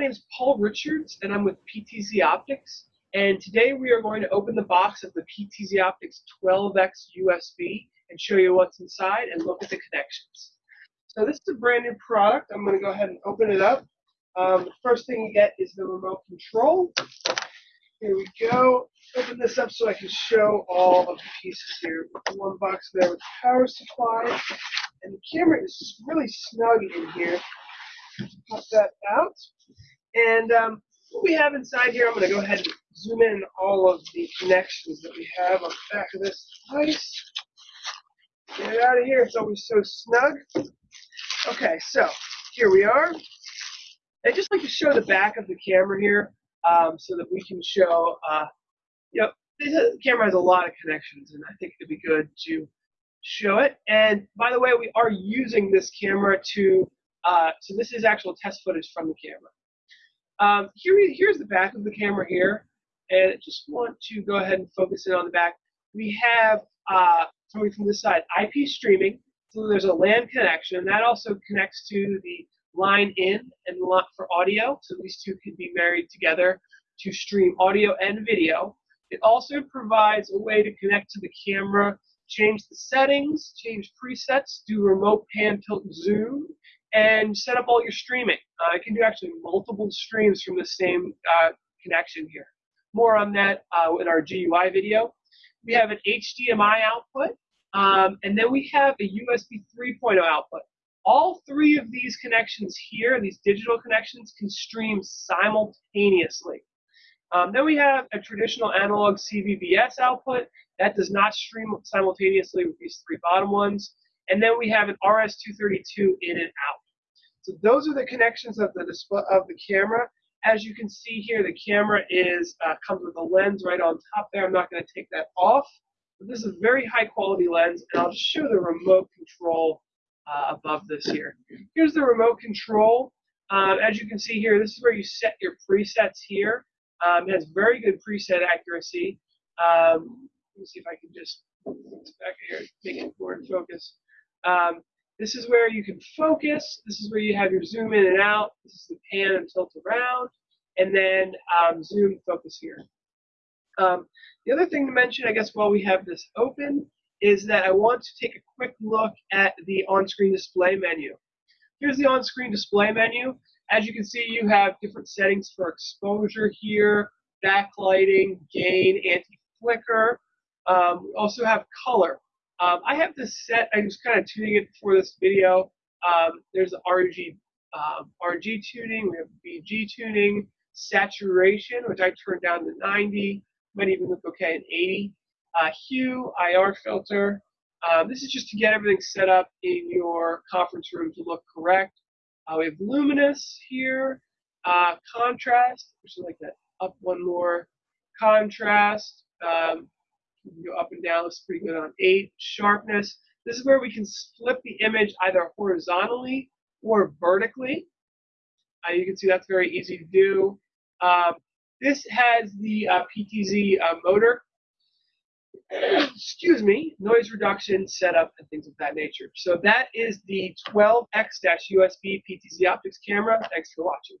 name is Paul Richards, and I'm with PTZ Optics. And today we are going to open the box of the PTZ Optics 12X USB and show you what's inside and look at the connections. So this is a brand new product. I'm going to go ahead and open it up. Um, the first thing you get is the remote control. Here we go. Open this up so I can show all of the pieces here. One box there with power supply. And the camera is really snug in here. Pop that out. And um, what we have inside here, I'm going to go ahead and zoom in all of the connections that we have on the back of this device. Get it out of here. It's always so snug. Okay, so here we are. I just like to show the back of the camera here um, so that we can show, uh, you know, the camera has a lot of connections, and I think it'd be good to show it. And by the way, we are using this camera to, uh, so this is actual test footage from the camera. Um, here, here's the back of the camera here, and I just want to go ahead and focus in on the back. We have, uh, coming from this side, IP streaming, so there's a LAN connection. and That also connects to the line in and for audio, so these two can be married together to stream audio and video. It also provides a way to connect to the camera, change the settings, change presets, do remote pan tilt zoom, and set up all your streaming. Uh, it can do actually multiple streams from the same uh, connection here. More on that uh, in our GUI video. We have an HDMI output, um, and then we have a USB 3.0 output. All three of these connections here, these digital connections, can stream simultaneously. Um, then we have a traditional analog CVBS output. That does not stream simultaneously with these three bottom ones. And then we have an RS-232 in and out. So those are the connections of the display of the camera. As you can see here, the camera is uh, comes with a lens right on top there. I'm not going to take that off. But this is a very high quality lens, and I'll show the remote control uh, above this here. Here's the remote control. Um, as you can see here, this is where you set your presets here. Um, it has very good preset accuracy. Um, let me see if I can just back here, make it more in focus. Um, this is where you can focus. This is where you have your zoom in and out. This is the pan and tilt around. And then um, zoom focus here. Um, the other thing to mention, I guess, while we have this open, is that I want to take a quick look at the on-screen display menu. Here's the on-screen display menu. As you can see, you have different settings for exposure here, backlighting, gain, anti-flicker. Um, we also have color. Um, I have this set, I was kind of tuning it for this video. Um, there's the RG, um, RG tuning, we have BG tuning, saturation, which I turned down to 90, might even look okay at 80. Uh, hue, IR filter. Um, this is just to get everything set up in your conference room to look correct. Uh, we have luminous here, uh, contrast, which is like that up one more, contrast, um, you can go up and down. Looks pretty good on 8. Sharpness. This is where we can flip the image either horizontally or vertically. Uh, you can see that's very easy to do. Um, this has the uh, PTZ uh, motor, excuse me, noise reduction setup and things of that nature. So that is the 12X-USB PTZ optics camera. Thanks for watching.